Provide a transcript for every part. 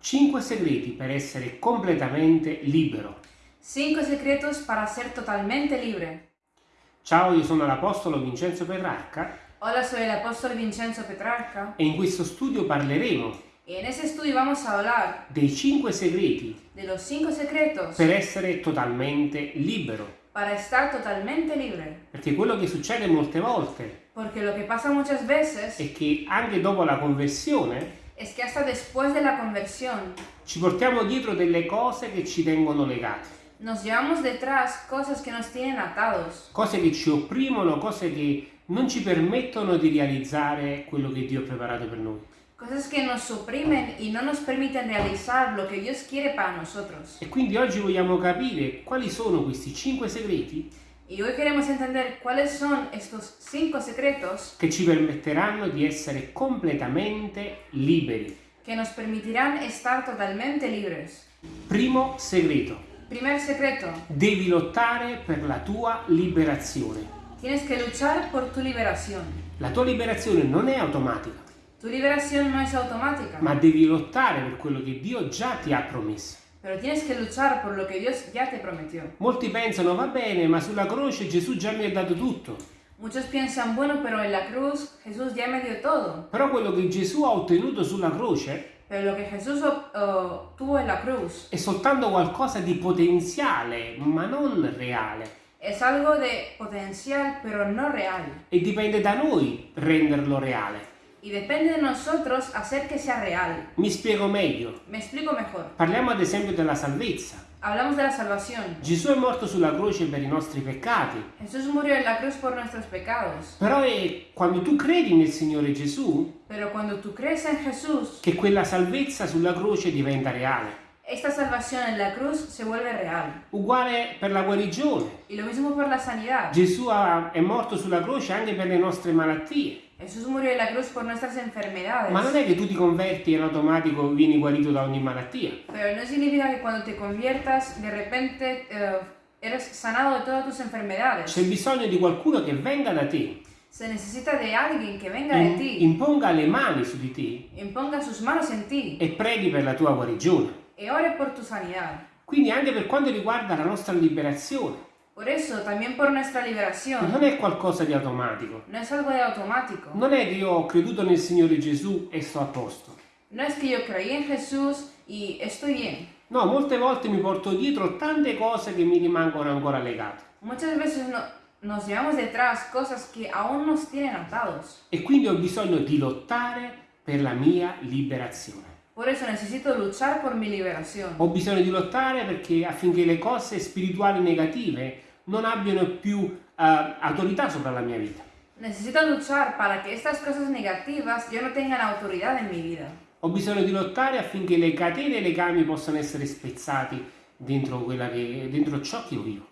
5 segreti per essere completamente libero. Cinco secretos para ser totalmente libre. Ciao, io sono l'Apostolo Vincenzo Petrarca Hola, soy el apóstol Vincenzo Petrarca e in questo studio parleremo y en ese estudio vamos a hablar dei 5 segreti de los cinco secretos per essere totalmente libero. para estar totalmente libre. Perché quello che succede molte volte Porque lo que pasa muchas veces è che anche dopo la conversione es que hasta después de la conversión ci portiamo dietro delle cose che ci tengono legati, nos llevamos detrás cosas que nos tienen atados, cose che ci opprimono, cose che non ci permettono di realizzare quello che Dio ha preparato per noi. cosas que nos suprimen y no nos permiten realizar lo que Dios quiere para nosotros. E quindi oggi vogliamo capire quali sono questi 5 segreti Y hoy queremos entender cuáles son estos cinco secretos che ci permetteranno di essere completamente liberi. que nos permitirán estar totalmente libres. Primo segreto, Primer secreto, devi lottare per la tua liberazione. tienes que luchar por tu liberación. La tua liberazione non è automatica, Tu liberación no es automática, ma devi lottare per quello che Dio già ti ha promesso. Pero tienes que luchar por lo que Dios ya te prometió. Molti pensano, va bene, ma sulla croce Gesù già mi ha dato tutto. Muchos piensan, bueno, pero en la cruz Jesús ya me dio todo. Però quello che Gesù ha ottenuto sulla croce Pero lo que Jesús ob- oh, tuvo en la cruz è soltanto qualcosa di potenziale, ma non reale. es algo de potencial, pero no real. E dipende da noi renderlo reale. Y depende de nosotros hacer que sea real. Mi spiego meglio. Me explico mejor. Parliamo ad esempio della salvezza. Hablamos de la salvación. Gesù è morto sulla croce per i nostri peccati. Jesús murió en la cruz por nuestros pecados. Però è quando tu credi nel Signore Gesù Pero cuando tú crees en Jesús, che quella salvezza sulla croce diventa reale. Esta salvación en la cruz se vuelve real. Uguale per la guarigione. Y lo mismo por la sanidad. Gesù è morto sulla croce anche per le nostre malattie. Jesús murió en la cruz por nuestras enfermedades. Ma non è che tu ti converti e in automatico vieni guarito da ogni malattia. Pero no significa que cuando te conviertas, de repente eh, eres sanado de todas tus enfermedades. C'è bisogno di qualcuno che venga da te, Se necesita de alguien que venga de ti, imponga le mani su di te imponga sus manos en ti e preghi per la tua guarigione. Y ore por tu sanidad. Quindi anche per quanto riguarda la nostra liberazione, Por eso, también por nuestra liberación, non è qualcosa di automatico. no es algo de automático. Non è che io ho creduto nel Signore Gesù e sto a posto. No es que yo creí en Jesús y estoy bien. No, molte volte mi porto dietro tante cose che mi rimangono ancora legate. Muchas veces no- nos llevamos detrás cosas que aún nos tienen atados. E quindi ho bisogno di lottare per la mia liberazione. Por eso necesito luchar por mi liberación. Ho bisogno di lottare perché affinché le cose spirituali negative non abbiano più eh, autorità sopra la mia vita. Necesito luchar para que estas cosas negativas ya no tengan autoridad en mi vida. Ho bisogno di lottare affinché le catene e i legami possano essere spezzati dentro, quella che, dentro ciò che io vivo.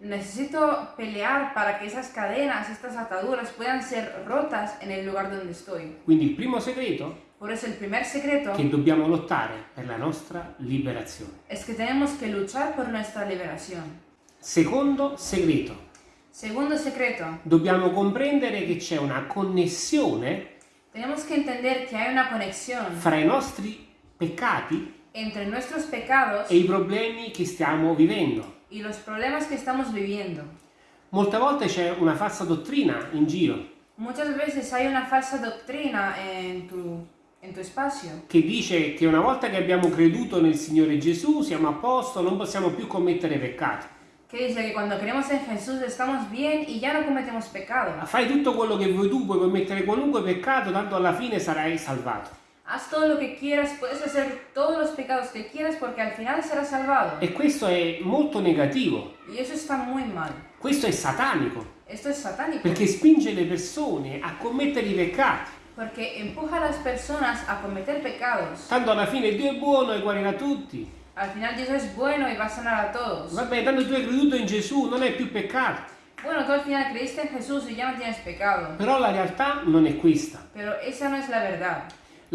Necesito pelear para que esas cadenas, estas ataduras puedan ser rotas en el lugar donde estoy. Quindi il primo segreto Por eso el primer secreto che dobbiamo lottare per la nostra liberazione. es que tenemos que luchar por nuestra liberación. Secondo segreto, Segundo secreto, dobbiamo comprendere che c'è una connessione tenemos que entender que hay una conexión fra i nostri peccati entre nuestros pecados e i problemi che stiamo vivendo. y los problemas que estamos viviendo. Molte volte c'è una falsa dottrina in giro Muchas veces hay una falsa doctrina en tu, che dice che una volta che abbiamo creduto nel Signore Gesù siamo a posto, non possiamo più commettere peccati. que dice que cuando creemos en Jesús estamos bien y ya no cometemos pecado. Fai tutto quello che vuoi tu, puoi commettere qualunque peccato, tanto alla fine sarai salvato. Haz todo lo que quieras, puedes hacer todos los pecados que quieras porque al final serás salvado. E questo è molto negativo, Y eso está muy mal. questo è satanico, Esto es satánico perché spinge le persone a commettere i peccati. Porque empuja a las personas a cometer pecados. Tanto alla fine Dio è buono e guarirà tutti. Al final Dios es bueno y va a sanar a todos. Vabbè, tanto tu hai creduto in Gesù, non è più peccato. Bueno, tú al final creíste en Jesús y ya no tienes pecado. Però la realtà non è questa. Pero esa no es la verdad.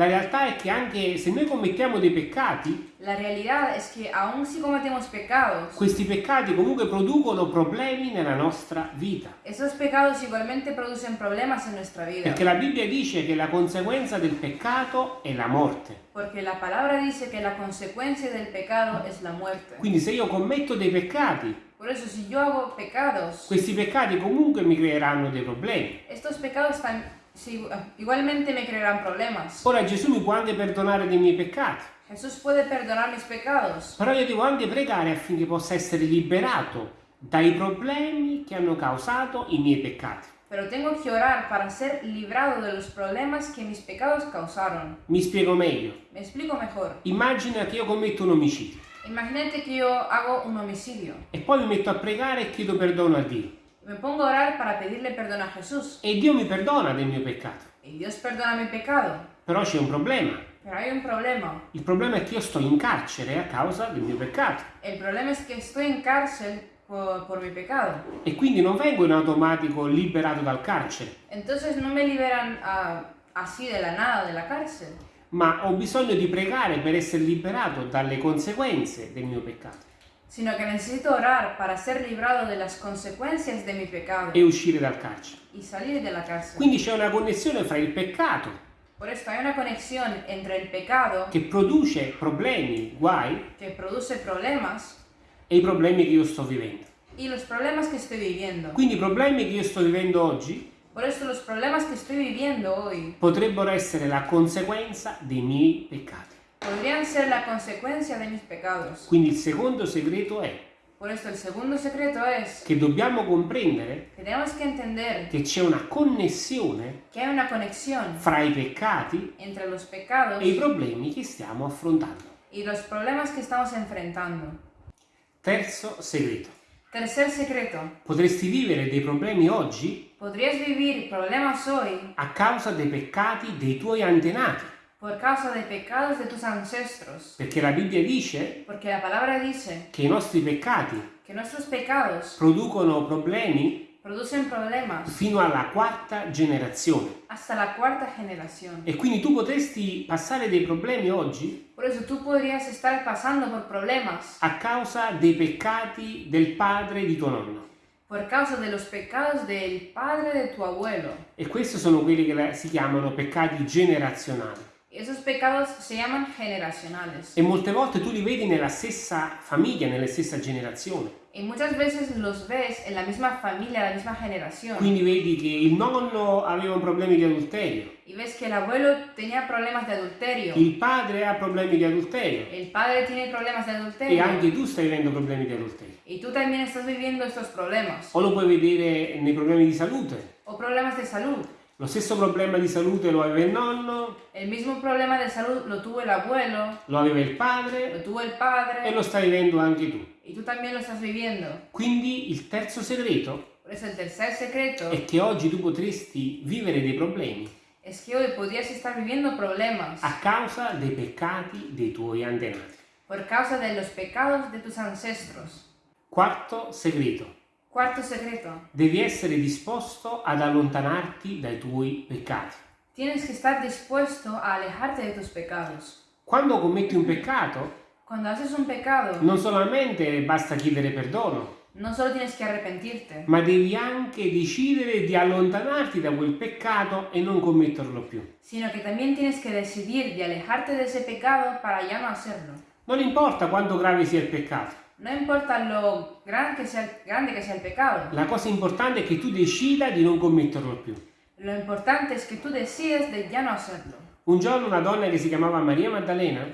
La realtà è che anche se noi commettiamo dei peccati, La realidad es que aun si cometemos pecados, questi peccati comunque producono problemi nella nostra vita. esos pecados igualmente producen problemas en nuestra vida. Perché la Bibbia dice che la conseguenza del peccato è la morte. Porque la palabra dice que la consecuencia del pecado es la muerte. Quindi se io commetto dei peccati, Por eso si yo hago pecados, questi peccati comunque mi creeranno dei problemi. estos pecados tam- si- igualmente me crearán problemas. Ora Gesù mi può anche perdonare dei miei peccati, Jesús puede perdonar mis pecados, però io devo anche pregare affinché possa essere liberato dai problemi che hanno causato i miei peccati. pero tengo que orar para ser librado de los problemas que mis pecados causaron. Mi spiego meglio. Me explico mejor. Immagina che io commetto un omicidio Imagínate que yo hago un homicidio. e poi mi metto a pregare e chiedo perdono a Dio. Me pongo a orar para pedirle perdón a Jesús. E Dio mi perdona del mio peccato. Y Dios perdona mi pecado. Però c'è un problema. Pero hay un problema. Il problema è che io sto in carcere a causa del mio peccato El problema es que estoy en cárcel por, por mi pecado. e quindi non vengo in automatico liberato dal carcere, Entonces no me liberan ah, así de la nada de la cárcel, ma ho bisogno di pregare per essere liberato dalle conseguenze del mio peccato sino que necesito orar para ser librado de las consecuencias de mi pecado e uscire dal carcere. y salir de la cárcel. Quindi c'è una connessione fra il peccato Por esto hay una conexión entre el pecado che produce problemi, guai, que produce problemas e i problemi che io sto vivendo. y los problemas que estoy viviendo. Quindi i problemi che io sto vivendo oggi Por esto los problemas que estoy viviendo hoy potrebbero essere la conseguenza dei miei peccati. Podrían ser la consecuencia de mis pecados. Quindi il secondo segreto è Por esto el segundo secreto es che dobbiamo comprendere que tenemos que entender che c'è una connessione una conexión fra i peccati entre los pecados e i problemi che stiamo affrontando. y los problemas que estamos enfrentando. Terzo segreto. Tercer secreto. Potresti vivere dei problemi oggi Podrías vivir problemas hoy a causa dei peccati dei tuoi antenati, por causa de pecados de tus ancestros. perché la Bibbia dice Porque la palabra dice che i nostri peccati que nuestros pecados producono problemi producen problemas fino alla quarta generazione. hasta la cuarta generación. E quindi tu potresti passare dei problemi oggi Por eso tú podrías estar pasando por problemas a causa dei peccati del padre di tuo nonno. por causa de los pecados del padre de tu abuelo. E questi sono quelli che si chiamano peccati generazionali. Esos pecados se llaman generacionales. E molte volte tu li vedi nella stessa famiglia, nella stessa generazione. Y muchas veces los ves en la misma familia, la misma generación. Quindi vedi che il nonno aveva problemi di adulterio, Y ves que el abuelo tenía problemas de adulterio. il padre ha problemi di adulterio El padre tiene problemas de e adulterio. anche tu stai vivendo problemi di adulterio. Y tú también estás viviendo estos problemas. O lo puoi vedere nei problemi di salute. O problemas de salud. Lo stesso problema di salute lo aveva il nonno, El mismo problema de salud lo tuvo el abuelo, lo aveva il lo padre tuvo el e padre. lo stai vivendo anche tu. Y tú también lo estás viviendo. Quindi il terzo segreto Por eso el tercer secreto è che oggi tu potresti vivere dei problemi es que hoy podrías estar viviendo problemas a causa dei peccati dei tuoi antenati. por causa de los pecados de tus ancestros. Quarto segreto. Cuarto secreto. Devi essere disposto ad allontanarti dai tuoi peccati. Tienes que estar dispuesto a alejarte de tus pecados. Quando commetti un peccato, Cuando haces un pecado, non solamente basta chiedere perdono, no solo tienes que arrepentirte, ma devi anche decidere di allontanarti da quel peccato e non commetterlo più. sino que también tienes que decidir de alejarte de ese pecado para ya no hacerlo. Non importa quanto grave sia il peccato, No importa lo gran que sea, grande que sea el pecado, la cosa importante è che tu decida di non commetterlo più. lo importante es que tú decides de ya no hacerlo. Un giorno una donna che si chiamava Maria Maddalena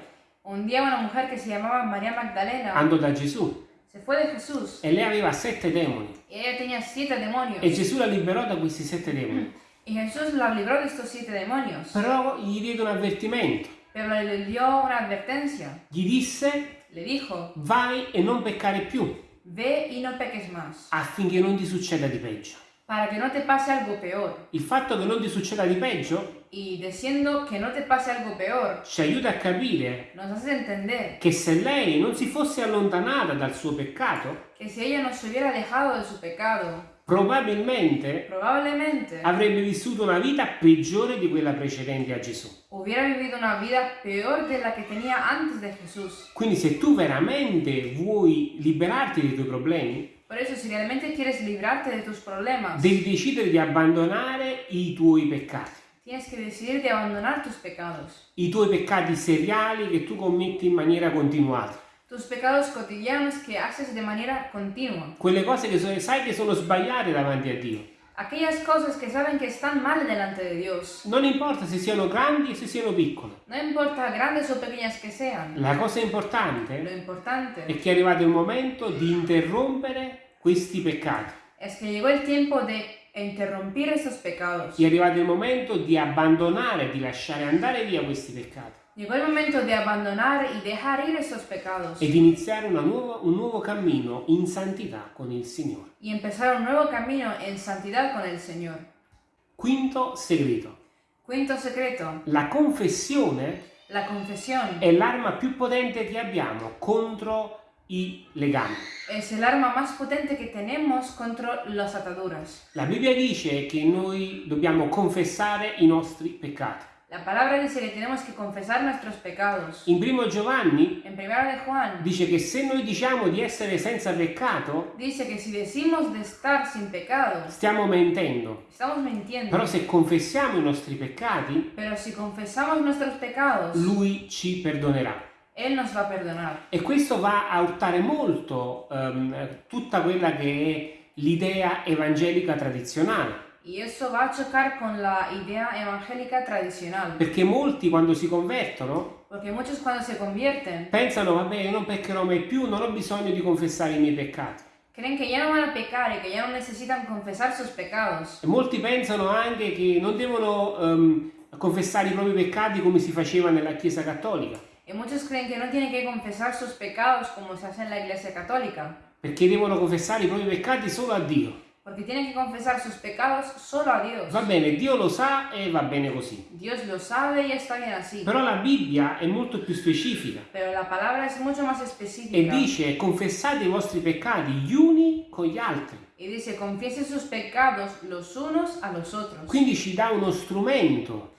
Un día una mujer que se llamaba María Magdalena andò da Gesù se fue de Jesús e lei aveva sette demoni y ella tenía siete demonios. e Gesù la liberò da questi sette demoni. Y Jesús la libró de estos siete demonios, Però gli diede un avvertimento, pero le dio una advertencia. gli disse Le dijo, vai e non peccare più ve y no peques más, affinché non ti succeda di peggio. para que no te pase algo peor. Il fatto che non ti succeda di peggio Y diciendo que no te pase algo peor, ci aiuta a capire nos hace entender che se lei non si fosse allontanata dal suo peccato, que si ella no se hubiera alejado de su pecado, probabilmente probablemente avrebbe vissuto una vita peggiore di quella precedente a Gesù. hubiera vivido una vida peor de la que tenía antes de Jesús. Quindi se tu veramente vuoi liberarti dei tuoi problemi, Por eso, si realmente quieres librarte de tus problemas, devi decidere di abbandonare i tuoi peccati, tienes que decidir de abandonar tus pecados. i tuoi peccati seriali che tu commetti in maniera continuata, Tus pecados cotidianos que haces de manera continua. quelle cose che so- sai che sono sbagliate davanti a Dio. Aquellas cosas que saben que están mal delante de Dios. Non importa se siano grandi o se siano piccole, No importa grandes o pequeñas que sean. la cosa Lo importante importante è che è arrivato il momento di interrompere questi peccati. es que llegó el tiempo de interrumpir estos pecados. È arrivato il momento di abbandonare, di lasciare andare via questi peccati Llegó el momento de abandonar y dejar ir estos pecados ed iniziare nuova- un nuevo cammino in santità con il Signore. y empezar un nuevo camino en santidad con el Señor. Quinto segreto. Quinto secreto, La confessione la confesión è l'arma più potente che abbiamo contro i legami. es el arma más potente que tenemos contra las ataduras. La Bibbia dice che noi dobbiamo confessare i nostri peccati. La palabra dice que tenemos que confesar nuestros pecados. In primo Giovanni En primera de Juan dice che se noi diciamo di essere senza peccato, dice que si decimos de estar sin pecado, stiamo mentendo. estamos mintiendo. Però se confessiamo i nostri peccati, Pero si confesamos nuestros pecados, Lui ci perdonerà. Él nos va a perdonar. E questo va a urtare molto ehm, tutta quella che è l'idea evangelica tradizionale. Y eso va a chocar con la idea evangélica tradicional. Perché molti quando si convertono Porque muchos cuando se convierten pensano, vabbè, io non peccherò mai più, non ho bisogno di confessare i miei peccati. creen que ya no van a pecar y que ya no necesitan confesar sus pecados. E molti pensano anche che non devono ehm, confessare i propri peccati come si faceva nella Chiesa cattolica, Y muchos creen que no tienen que confesar sus pecados como se hace en la iglesia católica. perché devono confessare i propri peccati solo a Dio. Porque tienen que confesar sus pecados solo a Dios. Va bene, Dio lo sa e va bene così. Dios lo sabe y está bien así. Però la Bibbia è molto più specifica Pero la palabra es mucho más e específica. dice confessate i vostri peccati gli uni con gli altri. Y dice, confiesen sus pecados los unos a los otros. Quindi ci dà uno strumento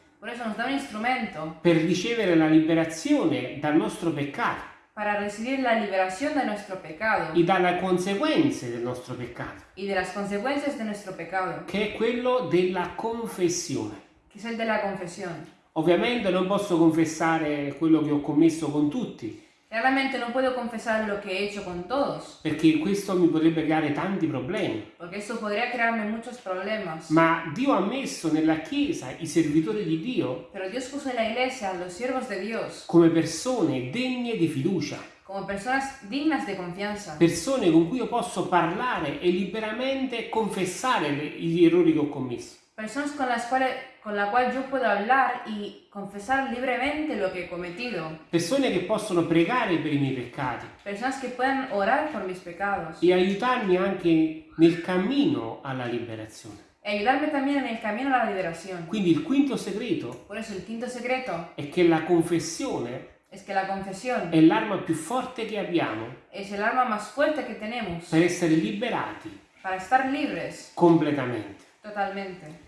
per ricevere la liberazione dal nostro peccato para recibir la liberación de nuestro pecado e dalle conseguenze del nostro peccato, y de las consecuencias de nuestro pecado, che è quello della confessione. que es el de la confesión. Ovviamente non posso confessare quello che ho commesso con tutti, Claramente no puedo confesar lo que he hecho con todos, perché questo mi potrebbe creare tanti problemi. porque eso podría crearme muchos problemas. Ma Dio ha messo nella Chiesa i servitori di Dio Pero Dios puso en la iglesia a los siervos de Dios come persone degne di fiducia, como personas dignas de confianza, persone con cui io posso parlare e liberamente confessare gli errori che ho commesso. Personas con las cuales con la cual yo puedo hablar y confesar libremente lo que he cometido, Persone che possono pregare per i miei peccati personas que puedan orar por mis pecados e aiutarmi anche nel cammino alla liberazione. y ayudarme también en el camino a la liberación. Quindi il quinto segreto Por eso el quinto secreto è che la confessione es que la confesión è l'arma più forte che abbiamo es el arma más fuerte que tenemos per essere liberati para estar libres completamente. totalmente.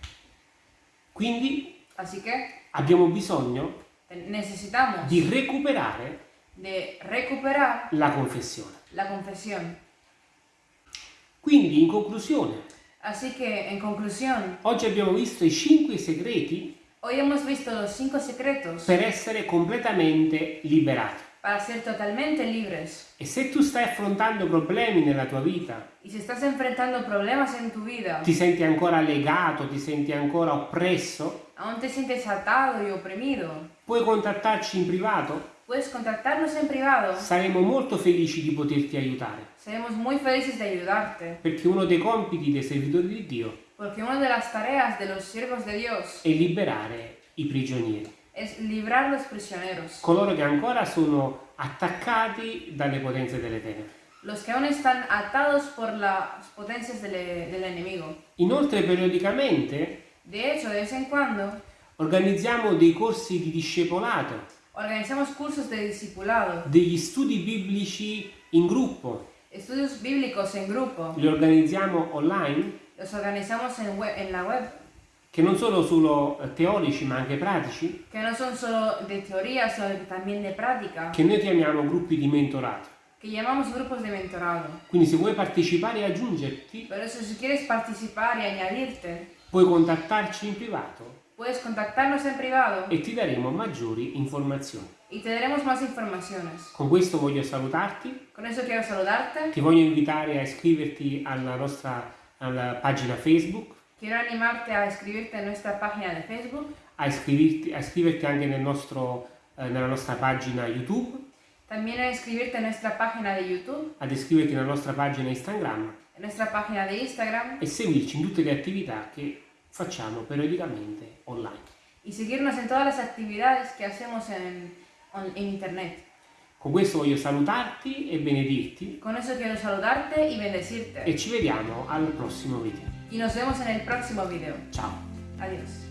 Quindi Así que abbiamo bisogno necesitamos di recuperare de recuperar la confessione. la confesión. Quindi in conclusione, Así que, en conclusión, oggi abbiamo visto i cinque segreti hoy hemos visto los cinco secretos per essere completamente liberati. Para ser totalmente libres. E se tu stai affrontando problemi nella tua vita, Y si estás enfrentando problemas en tu vida, ti senti ancora legato, ti senti ancora oppresso, aún te sientes atado y oprimido, puoi contattarci in privato. puedes contactarnos en privado. Saremo molto felici di poterti aiutare, Seremos muy felices de ayudarte, perché uno dei compiti dei servitori di Dio porque una de las tareas de los siervos de Dios è liberare i prigionieri, es librar los prisioneros, coloro che ancora sono attaccati dalle potenze delle tenebre. los que aún están atados por las potencias del, del enemigo. Inoltre, periodicamente De hecho, de vez en cuando organizziamo dei corsi di discepolato, organizamos cursos de discipulado, degli studi biblici in gruppo, estudios bíblicos en grupo, li organizziamo online? Los organizamos en, web- en la web, che non sono solo eh, teorici ma anche pratici, que no son solo de teoría, sino también de práctica, che noi chiamiamo gruppi di mentorato. que llamamos grupos de mentorado. Quindi se vuoi partecipare e aggiungerti, Por eso, si quieres participar y añadirte, puoi contattarci in privato. Puedes contactarnos en privado e ti daremo maggiori informazioni. y te daremos más informaciones. Con questo voglio salutarti, Con eso quiero saludarte, ti voglio invitare a iscriverti alla nostra alla pagina Facebook, quiero animarte a escribirte en nuestra página de Facebook, a iscriverti, a iscriverti anche nel nostro, eh, nella nostra pagina YouTube, también a inscribirte en nuestra página de YouTube, ad iscriverti nella nostra pagina Instagram en nuestra página de Instagram e seguirci in tutte le attività che facciamo periodicamente online. y seguirnos en todas las actividades que hacemos en, en Internet. Con questo voglio salutarti e benedirti Con eso quiero saludarte y bendecirte. e ci vediamo al prossimo video. Y nos vemos en el próximo video. Ciao! Adiós.